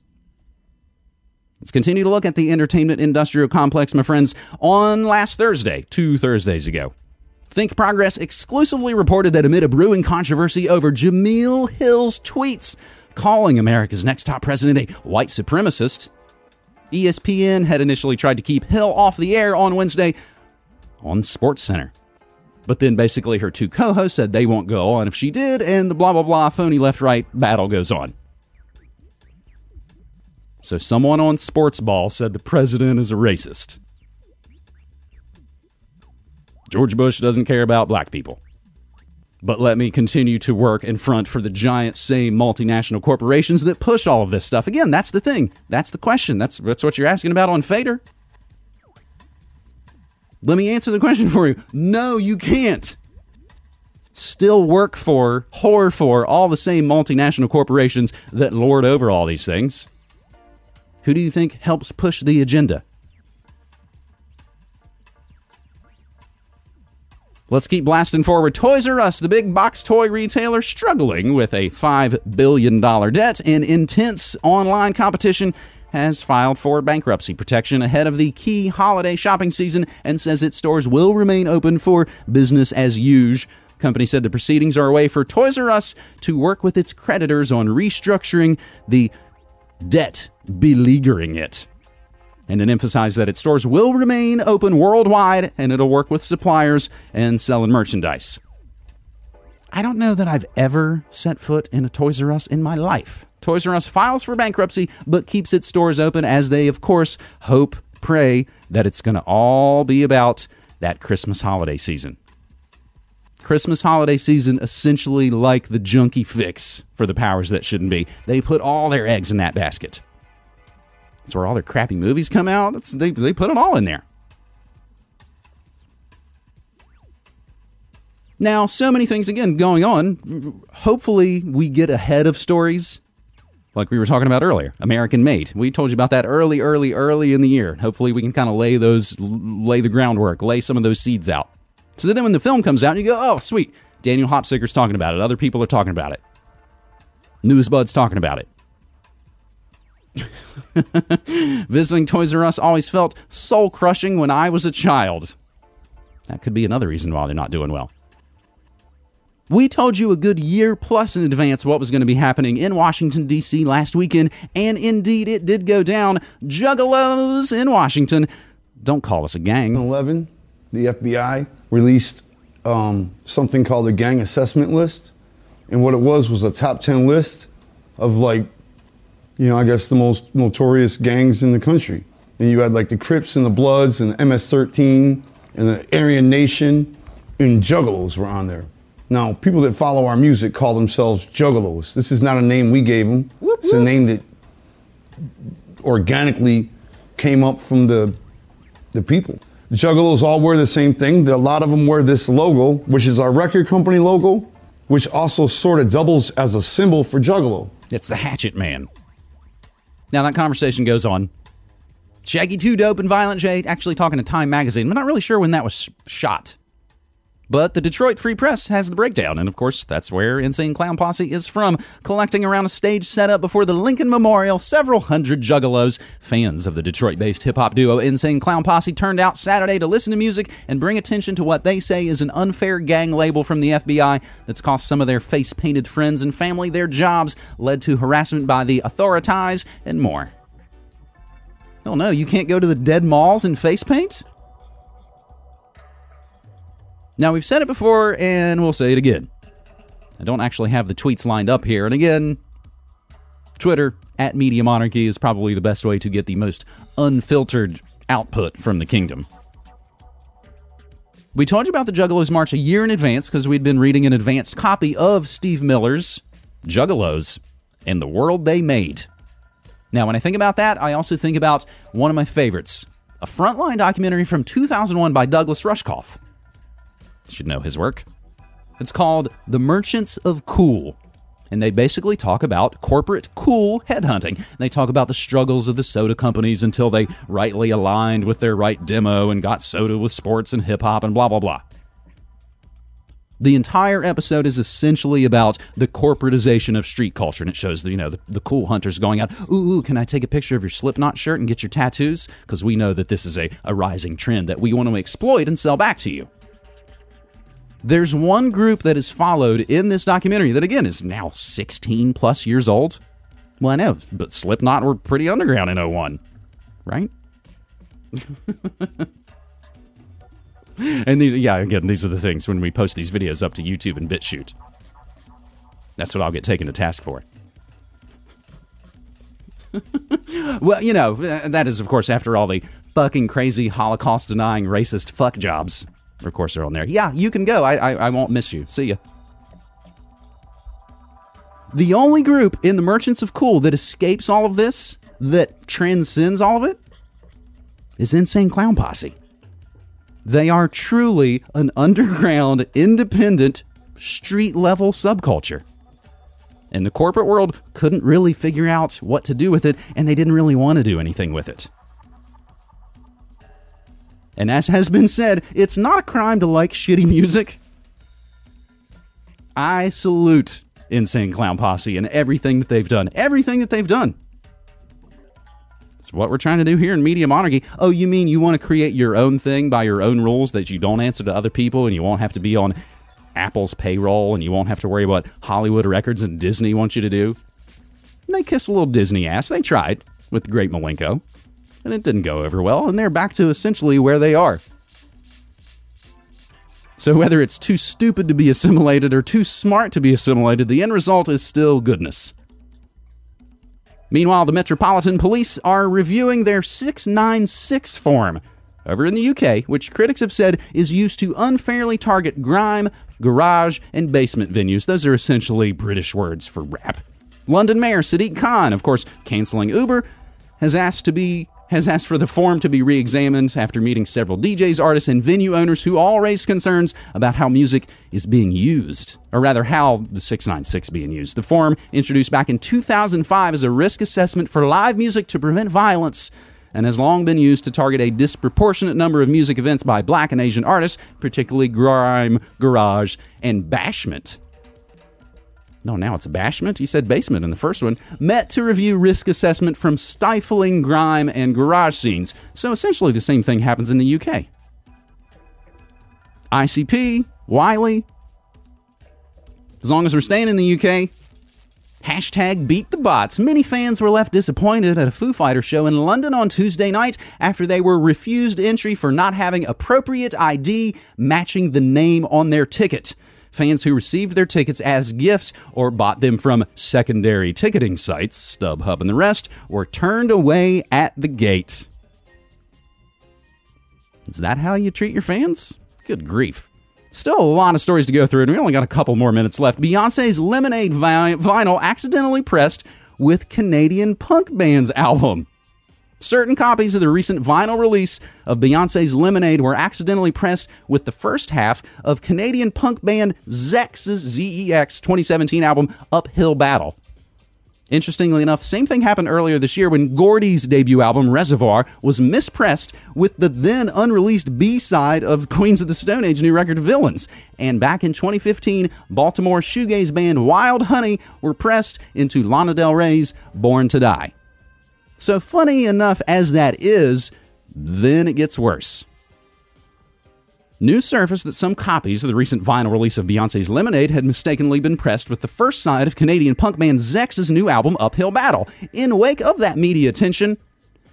Let's continue to look at the entertainment industrial complex, my friends. On last Thursday, two Thursdays ago, Think Progress exclusively reported that amid a brewing controversy over Jemele Hill's tweets calling America's next top president a white supremacist, ESPN had initially tried to keep Hill off the air on Wednesday on SportsCenter. But then basically her two co hosts said they won't go on if she did, and the blah blah blah phony left right battle goes on. So someone on Sportsball said the president is a racist. George Bush doesn't care about black people but let me continue to work in front for the giant same multinational corporations that push all of this stuff. Again, that's the thing. That's the question. That's that's what you're asking about on Fader. Let me answer the question for you. No, you can't. Still work for, whore for all the same multinational corporations that lord over all these things. Who do you think helps push the agenda? Let's keep blasting forward. Toys R Us, the big box toy retailer, struggling with a $5 billion debt and intense online competition, has filed for bankruptcy protection ahead of the key holiday shopping season and says its stores will remain open for business as usual. Company said the proceedings are a way for Toys R Us to work with its creditors on restructuring the debt beleaguering it. And it emphasized that its stores will remain open worldwide and it'll work with suppliers and selling merchandise. I don't know that I've ever set foot in a Toys R Us in my life. Toys R Us files for bankruptcy, but keeps its stores open as they, of course, hope, pray that it's going to all be about that Christmas holiday season. Christmas holiday season essentially like the junkie fix for the powers that shouldn't be. They put all their eggs in that basket. That's where all their crappy movies come out. It's, they, they put them all in there. Now, so many things again going on. Hopefully, we get ahead of stories like we were talking about earlier. American Made. We told you about that early, early, early in the year. Hopefully, we can kind of lay those, lay the groundwork, lay some of those seeds out. So then, when the film comes out, you go, "Oh, sweet! Daniel Hopsicker's talking about it. Other people are talking about it. Newsbud's talking about it." Visiting Toys R Us always felt soul crushing when I was a child. That could be another reason why they're not doing well. We told you a good year plus in advance what was going to be happening in Washington, D.C. last weekend, and indeed it did go down. Juggalos in Washington. Don't call us a gang. 11, the FBI released um, something called the Gang Assessment List. And what it was was a top 10 list of, like, you know, I guess the most notorious gangs in the country. And you had, like, the Crips and the Bloods and the MS 13 and the Aryan Nation, and Juggalos were on there. Now, people that follow our music call themselves juggalos. This is not a name we gave them. Whoop, it's a name that organically came up from the the people. Juggalos all wear the same thing. A lot of them wear this logo, which is our record company logo, which also sort of doubles as a symbol for Juggalo. It's the Hatchet Man. Now that conversation goes on. Shaggy 2 Dope and Violent J actually talking to Time Magazine. I'm not really sure when that was shot. But the Detroit Free Press has the breakdown, and of course, that's where Insane Clown Posse is from, collecting around a stage set up before the Lincoln Memorial. Several hundred juggalos, fans of the Detroit based hip hop duo Insane Clown Posse, turned out Saturday to listen to music and bring attention to what they say is an unfair gang label from the FBI that's cost some of their face painted friends and family their jobs, led to harassment by the authorities, and more. Oh no, you can't go to the dead malls in face paint? Now, we've said it before and we'll say it again. I don't actually have the tweets lined up here. And again, Twitter at Media Monarchy is probably the best way to get the most unfiltered output from the kingdom. We told you about the Juggalos March a year in advance because we'd been reading an advanced copy of Steve Miller's Juggalos and the World They Made. Now, when I think about that, I also think about one of my favorites a frontline documentary from 2001 by Douglas Rushkoff should know his work. It's called The Merchants of Cool. And they basically talk about corporate cool headhunting. They talk about the struggles of the soda companies until they rightly aligned with their right demo and got soda with sports and hip hop and blah, blah, blah. The entire episode is essentially about the corporatization of street culture, and it shows the you know the, the cool hunters going out. Ooh, ooh, can I take a picture of your Slipknot shirt and get your tattoos? Because we know that this is a, a rising trend that we want to exploit and sell back to you. There's one group that is followed in this documentary that, again, is now 16 plus years old. Well, I know, but Slipknot were pretty underground in 01, right? and these, yeah, again, these are the things when we post these videos up to YouTube and BitChute. That's what I'll get taken to task for. well, you know, that is, of course, after all the fucking crazy Holocaust denying racist fuck jobs of course, they're on there. Yeah, you can go. I, I, I won't miss you. See ya. The only group in the Merchants of Cool that escapes all of this, that transcends all of it, is Insane Clown Posse. They are truly an underground, independent, street level subculture. And the corporate world couldn't really figure out what to do with it, and they didn't really want to do anything with it. And as has been said, it's not a crime to like shitty music. I salute Insane Clown Posse and everything that they've done. Everything that they've done. It's what we're trying to do here in Media Monarchy. Oh, you mean you want to create your own thing by your own rules that you don't answer to other people and you won't have to be on Apple's payroll and you won't have to worry about Hollywood records and Disney wants you to do? And they kiss a little Disney ass. They tried with the Great Milenko, and it didn't go over well, and they're back to essentially where they are. So whether it's too stupid to be assimilated or too smart to be assimilated, the end result is still goodness. Meanwhile, the Metropolitan Police are reviewing their 696 form over in the UK, which critics have said is used to unfairly target grime, garage, and basement venues. Those are essentially British words for rap. London Mayor Sadiq Khan, of course, canceling Uber, has asked to be has asked for the form to be re-examined after meeting several DJs, artists, and venue owners who all raised concerns about how music is being used, or rather how the 696 being used. The form, introduced back in 2005 as a risk assessment for live music to prevent violence, and has long been used to target a disproportionate number of music events by black and Asian artists, particularly grime, garage, and bashment. No, now it's bashment. He said basement in the first one. Met to review risk assessment from stifling grime and garage scenes. So essentially, the same thing happens in the UK. ICP, Wiley. As long as we're staying in the UK, Hashtag beat the bots. Many fans were left disappointed at a Foo Fighter show in London on Tuesday night after they were refused entry for not having appropriate ID matching the name on their ticket. Fans who received their tickets as gifts or bought them from secondary ticketing sites, StubHub and the rest, were turned away at the gate. Is that how you treat your fans? Good grief. Still a lot of stories to go through, and we only got a couple more minutes left. Beyonce's Lemonade vinyl accidentally pressed with Canadian punk band's album. Certain copies of the recent vinyl release of Beyonce's Lemonade were accidentally pressed with the first half of Canadian punk band Zex's ZEX 2017 album Uphill Battle. Interestingly enough, same thing happened earlier this year when Gordi's debut album Reservoir was mispressed with the then unreleased B side of Queens of the Stone Age new record Villains. And back in 2015, Baltimore shoegaze band Wild Honey were pressed into Lana Del Rey's Born to Die. So, funny enough as that is, then it gets worse. News surfaced that some copies of the recent vinyl release of Beyonce's Lemonade had mistakenly been pressed with the first side of Canadian punk band Zex's new album Uphill Battle. In wake of that media attention,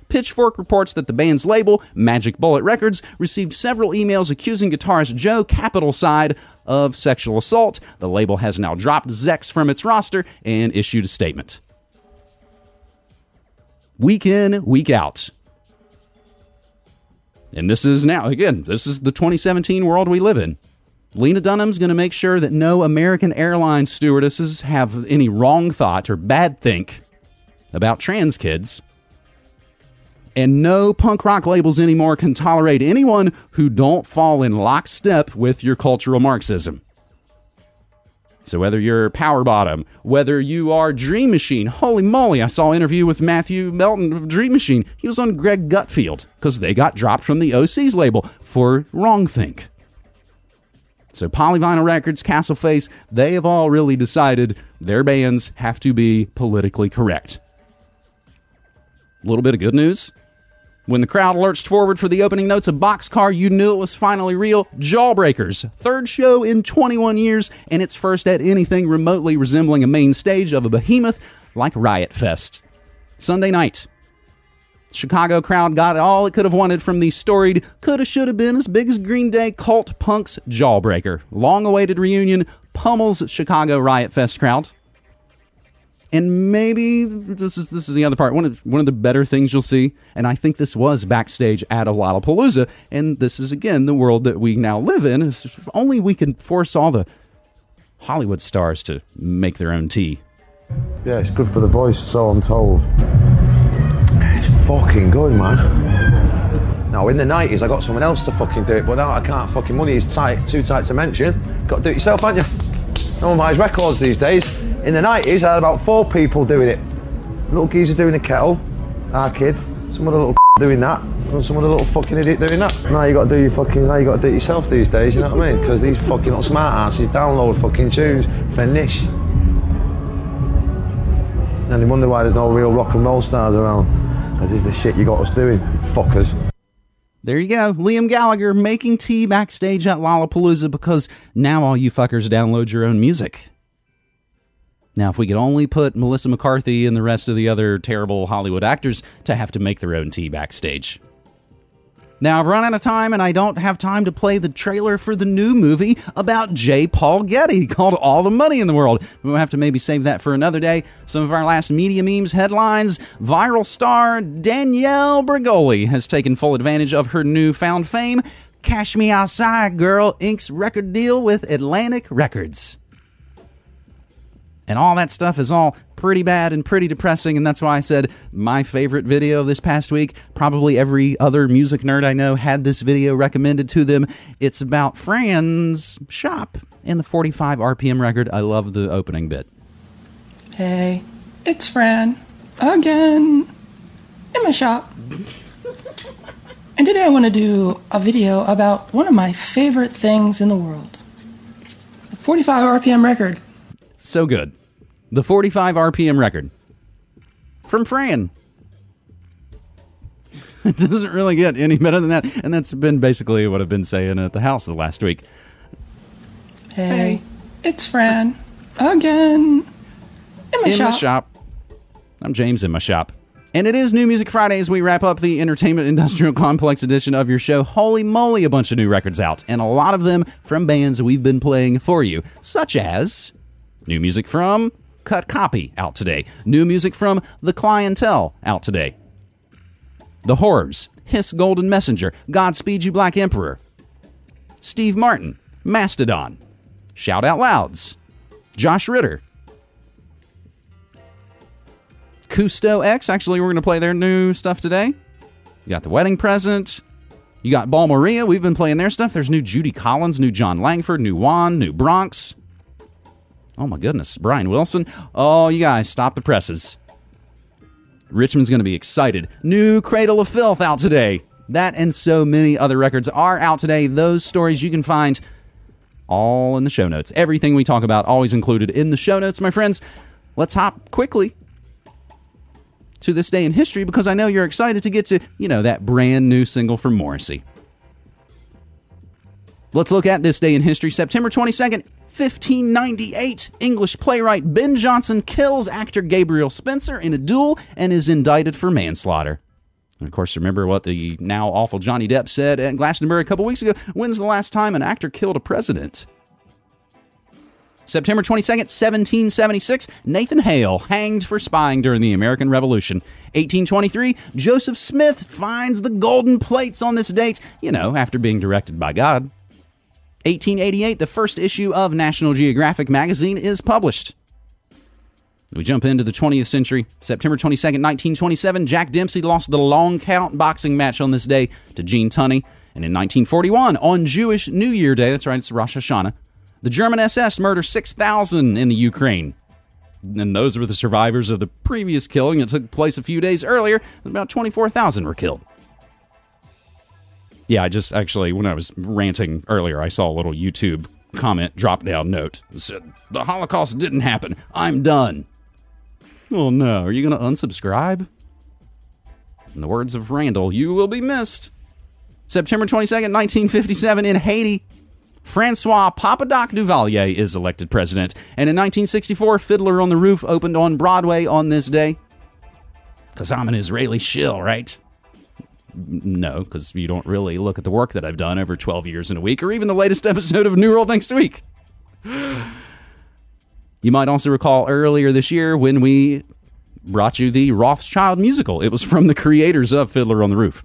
Pitchfork reports that the band's label, Magic Bullet Records, received several emails accusing guitarist Joe Capitalside of sexual assault. The label has now dropped Zex from its roster and issued a statement. Week in, week out. And this is now, again, this is the 2017 world we live in. Lena Dunham's going to make sure that no American Airlines stewardesses have any wrong thought or bad think about trans kids. And no punk rock labels anymore can tolerate anyone who don't fall in lockstep with your cultural Marxism. So whether you're Power Bottom, whether you are Dream Machine, holy moly, I saw an interview with Matthew Melton of Dream Machine. He was on Greg Gutfeld because they got dropped from the OC's label for Wrongthink. So Polyvinyl Records, Castle Face, they have all really decided their bands have to be politically correct. A little bit of good news. When the crowd lurched forward for the opening notes of Boxcar, you knew it was finally real. Jawbreakers, third show in 21 years, and its first at anything remotely resembling a main stage of a behemoth like Riot Fest. Sunday night. Chicago crowd got all it could have wanted from the storied, coulda, shoulda been as big as Green Day cult punks Jawbreaker. Long awaited reunion pummels Chicago Riot Fest crowd and maybe this is this is the other part. One of one of the better things you'll see, and I think this was backstage at a Lollapalooza, and this is again the world that we now live in. If only we can force all the Hollywood stars to make their own tea. Yeah, it's good for the voice, so I'm told. It's fucking good, man. Now, in the 90s, I got someone else to fucking do it, but now I can't fucking. Money is tight, too tight to mention. Got to do it yourself, haven't you? No one buys records these days. In the 90s, I had about four people doing it. Little geezer doing a kettle, our kid, some other little doing that, and some other little fucking idiot doing that. Now you got to do your fucking, now you got to do it yourself these days, you know what I mean? Because these fucking little smart asses download fucking tunes for niche. And they wonder why there's no real rock and roll stars around. This is the shit you got us doing, fuckers. There you go. Liam Gallagher making tea backstage at Lollapalooza because now all you fuckers download your own music. Now, if we could only put Melissa McCarthy and the rest of the other terrible Hollywood actors to have to make their own tea backstage. Now, I've run out of time and I don't have time to play the trailer for the new movie about J. Paul Getty called All the Money in the World. We'll have to maybe save that for another day. Some of our last media memes headlines viral star Danielle Bregoli has taken full advantage of her newfound fame. Cash Me Outside Girl inks record deal with Atlantic Records. And all that stuff is all pretty bad and pretty depressing, and that's why I said my favorite video this past week. Probably every other music nerd I know had this video recommended to them. It's about Fran's shop in the 45 RPM record. I love the opening bit. Hey, it's Fran again in my shop. and today I want to do a video about one of my favorite things in the world the 45 RPM record. So good. The 45 RPM record from Fran. It doesn't really get any better than that. And that's been basically what I've been saying at the house the last week. Hey, it's Fran again in my in shop. my shop. I'm James in my shop. And it is New Music Friday as we wrap up the Entertainment Industrial Complex edition of your show. Holy moly, a bunch of new records out, and a lot of them from bands we've been playing for you, such as new music from Cut Copy out today, new music from The Clientele out today, The Horrors, Hiss Golden Messenger, Godspeed You Black Emperor, Steve Martin, Mastodon, Shout Out Louds, Josh Ritter, Cousteaux. Actually, we're going to play their new stuff today. You got the wedding present. You got Ball Maria. We've been playing their stuff. There's new Judy Collins, new Jon Langford, new Juan, new Bronx. Oh my goodness, Brian Wilson. Oh, you guys, stop the presses. Richmond's going to be excited. New Cradle of Filth out today. That and so many other records are out today. Those stories you can find all in the show notes. Everything we talk about always included in the show notes, my friends. Let's hop quickly to this day in history because I know you're excited to get to, you know, that brand new single from Morrissey. Let's look at this day in history. September 22nd, 1598, English playwright Ben Jonson kills actor Gabriel Spencer in a duel and is indicted for manslaughter. And of course, remember what the now awful Johnny Depp said at Glastonbury a couple weeks ago. When's the last time an actor killed a president? September 22nd, 1776, Nathan Hale hanged for spying during the American Revolution. 1823, Joseph Smith finds the golden plates on this date, you know, after being directed by God. 1888, the first issue of National Geographic magazine is published. We jump into the 20th century. September 22nd, 1927, Jack Dempsey lost the long count boxing match on this day to Gene Tunney. And in 1941, on Jewish New Year Day, that's right, it's Rosh Hashanah, the German SS murdered 6,000 in the Ukraine. And those were the survivors of the previous killing that took place a few days earlier. About 24,000 were killed. Yeah, I just actually, when I was ranting earlier, I saw a little YouTube comment drop down note that said, The Holocaust didn't happen. I'm done. Oh no, are you going to unsubscribe? In the words of Randall, you will be missed. September 22nd, 1957, in Haiti, Francois Papa Doc Duvalier is elected president. And in 1964, Fiddler on the Roof opened on Broadway on this day. Because I'm an Israeli shill, right? No, because you don't really look at the work that I've done over 12 years in a week, or even the latest episode of New World Next Week. You might also recall earlier this year when we brought you the Rothschild musical. It was from the creators of Fiddler on the Roof.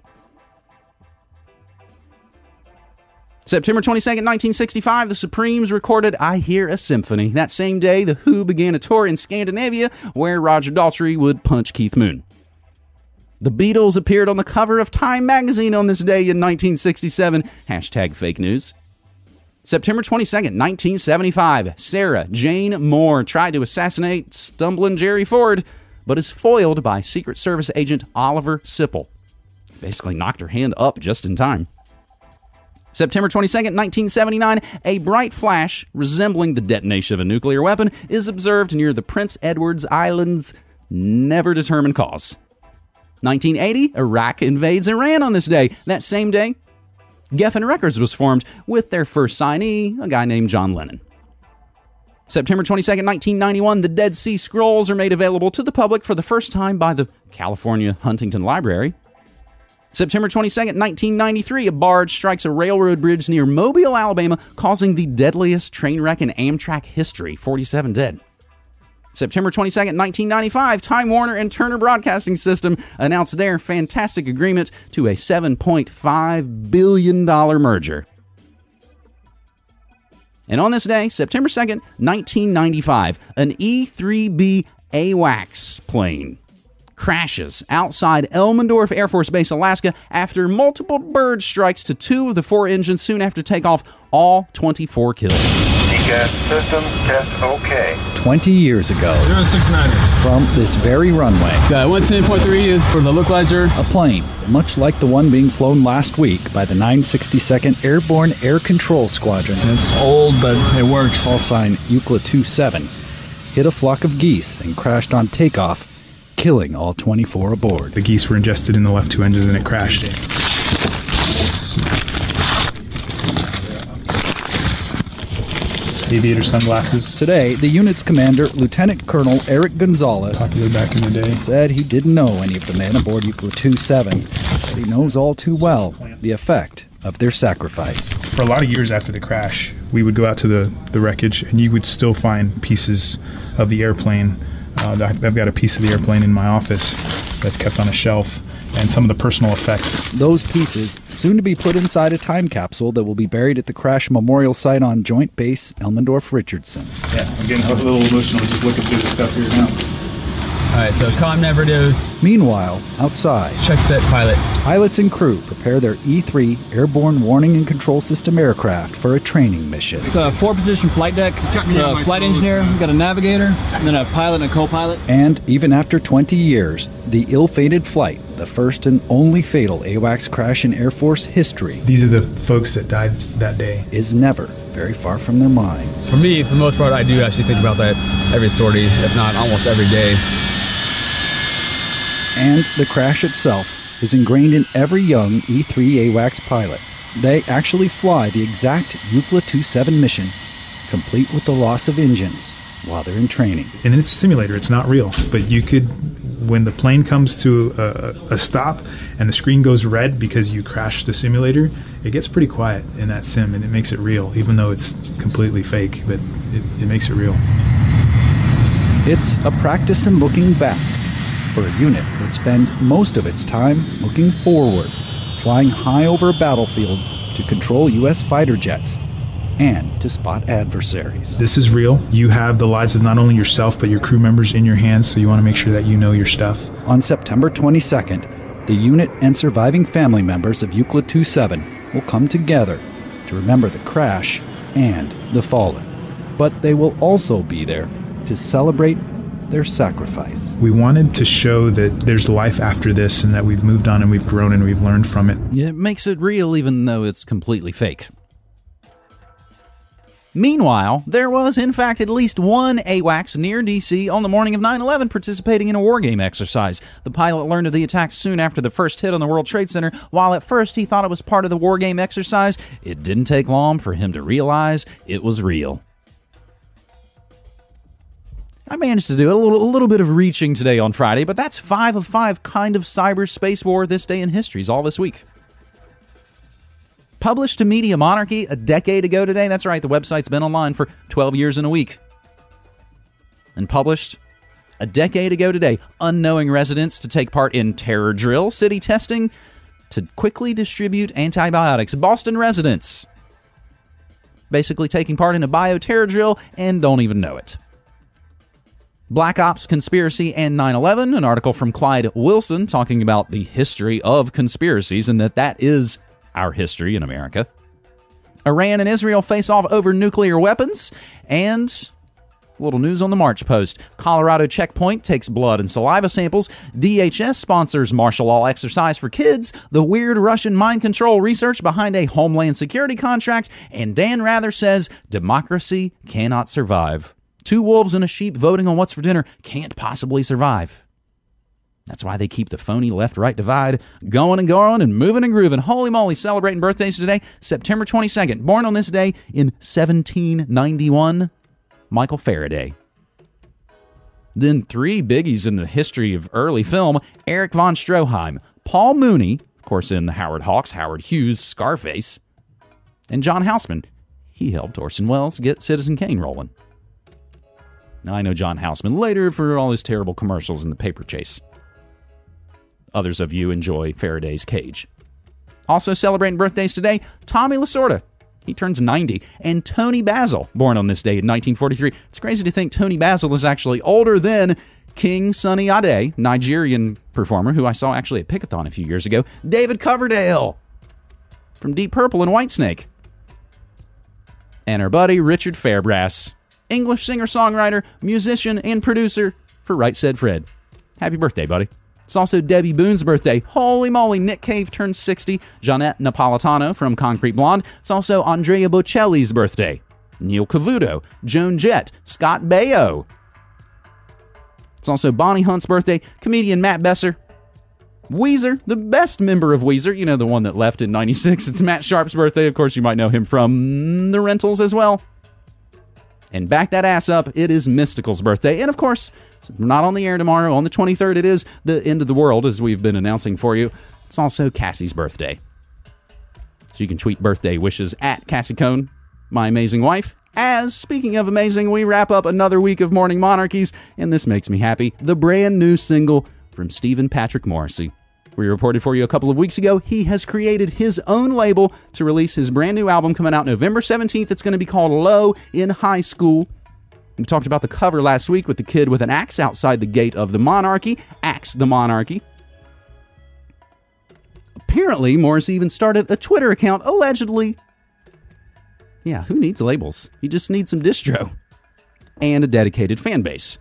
September 22nd, 1965, the Supremes recorded I Hear a Symphony. That same day, The Who began a tour in Scandinavia where Roger Daltrey would punch Keith Moon. The Beatles appeared on the cover of Time magazine on this day in 1967. Hashtag fake news. September 22nd, 1975, Sarah Jane Moore tried to assassinate stumbling Jerry Ford, but is foiled by Secret Service agent Oliver Sipple. Basically knocked her hand up just in time. September 22nd, 1979, a bright flash resembling the detonation of a nuclear weapon is observed near the Prince Edward's Islands, never determined cause. 1980, Iraq invades Iran on this day. That same day, Geffen Records was formed with their first signee, a guy named John Lennon. September 22nd, 1991, the Dead Sea Scrolls are made available to the public for the first time by the California Huntington Library. September 22nd, 1993, a barge strikes a railroad bridge near Mobile, Alabama, causing the deadliest train wreck in Amtrak history 47 dead. September 22nd, 1995, Time Warner and Turner Broadcasting System announced their fantastic agreement to a $7.5 billion merger. And on this day, September 2nd, 1995, an E 3B AWACS plane crashes outside Elmendorf Air Force Base, Alaska, after multiple bird strikes to two of the four engines soon after takeoff, all 24 killed. Gas system test okay. 20 years ago, 069. from this very runway, Got 110.3 for the localizer. a plane, much like the one being flown last week by the 962nd Airborne Air Control Squadron, It's old, but it works. call sign Euclid 27, hit a flock of geese and crashed on takeoff, killing all 24 aboard. The geese were ingested in the left two engines and it crashed. Aviator sunglasses. Today, the unit's commander, Lieutenant Colonel Eric Gonzalez, Popular back in the day. said he didn't know any of the men aboard Euclid 27, but he knows all too well the effect of their sacrifice. For a lot of years after the crash, we would go out to the, the wreckage and you would still find pieces of the airplane. Uh, I've I've got a piece of the airplane in my office that's kept on a shelf and some of the personal effects. Those pieces, soon to be put inside a time capsule that will be buried at the crash memorial site on Joint Base Elmendorf Richardson. Yeah, I'm getting a little emotional just looking through the stuff here now. All right, so com never dosed. Meanwhile, outside, Check set pilot. pilots and crew prepare their E 3 Airborne Warning and Control System aircraft for a training mission. It's a four position flight deck. A uh, flight engineer, we got a navigator, and then a pilot and a co pilot. And even after 20 years, the ill fated flight, the first and only fatal AWACS crash in Air Force history, These are the folks that died that day. is never very far from their minds. For me, for the most part, I do actually think about that every sortie, if not almost every day. And the crash itself is ingrained in every young E E3 AWACS pilot. They actually fly the exact Euclid 27 mission, complete with the loss of engines, while they're in training. And it's a simulator, it's not real. But you could, when the plane comes to a, a stop and the screen goes red because you crashed the simulator, it gets pretty quiet in that sim and it makes it real, even though it's completely fake, but it, it makes it real. It's a practice in looking back for a unit that spends most of its time looking forward, flying high over a battlefield to control U.S. fighter jets and to spot adversaries. This is real. You have the lives of not only yourself, but your crew members in your hands, so you want to make sure that you know your stuff. On September 22nd, the unit and surviving family members of Euclid 27 will come together to remember the crash and the fallen. But they will also be there to celebrate their sacrifice. We wanted to show that there's life after this and that we've moved on and we've grown and we've learned from it. It makes it real even though it's completely fake. Meanwhile, there was in fact at least one AWACS near DC on the morning of 9 11 participating in a wargame exercise. The pilot learned of the attack soon after the first hit on the World Trade Center. While at first he thought it was part of the wargame exercise, it didn't take long for him to realize it was real. I managed to do a little, a little bit of reaching today on Friday, but that's five of five kind of cyberspace war this day in history's all this week. Published to Media Monarchy a decade ago today. That's right, the website's been online for 12 years and a week. And published a decade ago today, unknowing residents to take part in terror drill, city testing, to quickly distribute antibiotics. Boston residents basically taking part in a bioterror drill and don't even know it. Black Ops Conspiracy and 9 11, an article from Clyde Wilson talking about the history of conspiracies and that that is our history in America. Iran and Israel face off over nuclear weapons, and little news on the March Post. Colorado checkpoint takes blood and saliva samples. DHS sponsors martial law exercise for kids. The weird Russian mind control research behind a Homeland Security contract. And Dan Rather says democracy cannot survive. Two wolves and a sheep voting on what's for dinner can't possibly survive. That's why they keep the phony left right divide going and going and moving and grooving. Holy moly, celebrating birthdays today, September 22nd. Born on this day in 1791, Michael Faraday. Then three biggies in the history of early film Erich von Stroheim, Paul Muni, of course, in the Howard Hawks, Howard Hughes, Scarface, and John Houseman. He helped Orson Welles get Citizen Kane rolling. I know John Houseman later for all his terrible commercials in the paper chase. Others of you enjoy Faraday's Cage. Also celebrating birthdays today, Tommy Lasorda. He turns 90. And Toni Basil, born on this day in 1943. It's crazy to think Toni Basil is actually older than King Sunny Ade, Nigerian performer who I saw actually at Pickathon a few years ago, David Coverdale from Deep Purple and Whitesnake, and our buddy Richard Fairbrass, English singer songwriter, musician, and producer for Right Said Fred. Happy birthday, buddy. It's also Debbie Boone's birthday. Holy moly, Nick Cave turns 60. Johnette Napolitano from Concrete Blonde. It's also Andrea Bocelli's birthday. Neil Cavuto, Joan Jett, Scott Baio. It's also Bonnie Hunt's birthday, comedian Matt Besser. Weezer, the best member of Weezer, you know, the one that left in 96. It's Matt Sharp's birthday. Of course, you might know him from The Rentals as well. And back that ass up, it is Mystikal's birthday. And of course, not on the air tomorrow. On the 23rd, it is the end of the world, as we've been announcing for you. It's also Cassie's birthday. So you can tweet birthday wishes at Cassie Cone, my amazing wife. As, speaking of amazing, we wrap up another week of Morning Monarchies, and this makes me happy. The brand new single from Stephen Patrick Morrissey. We reported for you a couple of weeks ago, he has created his own label to release his brand new album coming out November 17th. It's going to be called Low in High School. We talked about the cover last week with the kid with an axe outside the gate of the monarchy. Axe the monarchy. Apparently, Morris even started a Twitter account allegedly. Yeah, who needs labels? You just need some distro and a dedicated fan base.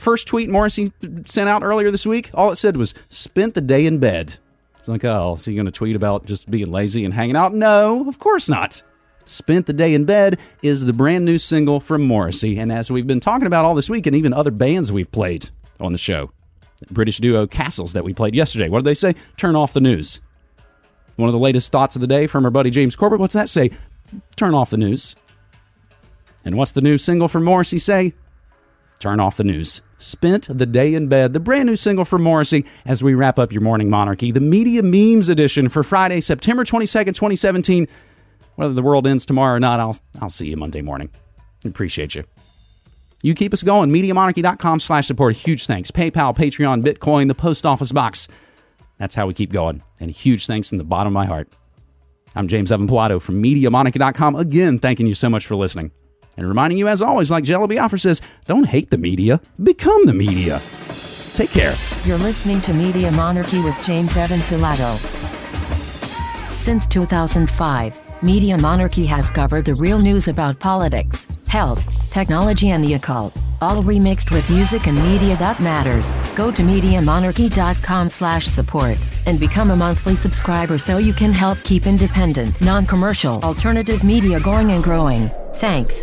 First tweet Morrissey sent out earlier this week, all it said was, spent the day in bed. It's like, oh, is he going to tweet about just being lazy and hanging out? No, of course not. Spent the Day in Bed is the brand new single from Morrissey. And as we've been talking about all this week, and even other bands we've played on the show, British duo Castles that we played yesterday, what did they say? Turn off the news. One of the latest thoughts of the day from our buddy James Corbett, what's that say? Turn off the news. And what's the new single from Morrissey say? Turn off the news. Spent the Day in Bed, the brand new single from Morrissey, as we wrap up your morning monarchy, the Media Memes edition for Friday, September 22nd, 2017. Whether the world ends tomorrow or not, I'll, I'll see you Monday morning. Appreciate you. You keep us going. MediaMonarchy.com slash support. Huge thanks. PayPal, Patreon, Bitcoin, the post office box. That's how we keep going. And a huge thanks from the bottom of my heart. I'm James Evan Pilato from MediaMonarchy.com. Again, thanking you so much for listening. And reminding you, as always, like Jello Biafra says, don't hate the media, become the media. Take care. You're listening to Media Monarchy with James Evan Pilato. Since 2005, Media Monarchy has covered the real news about politics, health, technology, and the occult, all remixed with music and media that matters. Go to MediaMonarchy.com/support and become a monthly subscriber so you can help keep independent, non-commercial, alternative media going and growing. Thanks.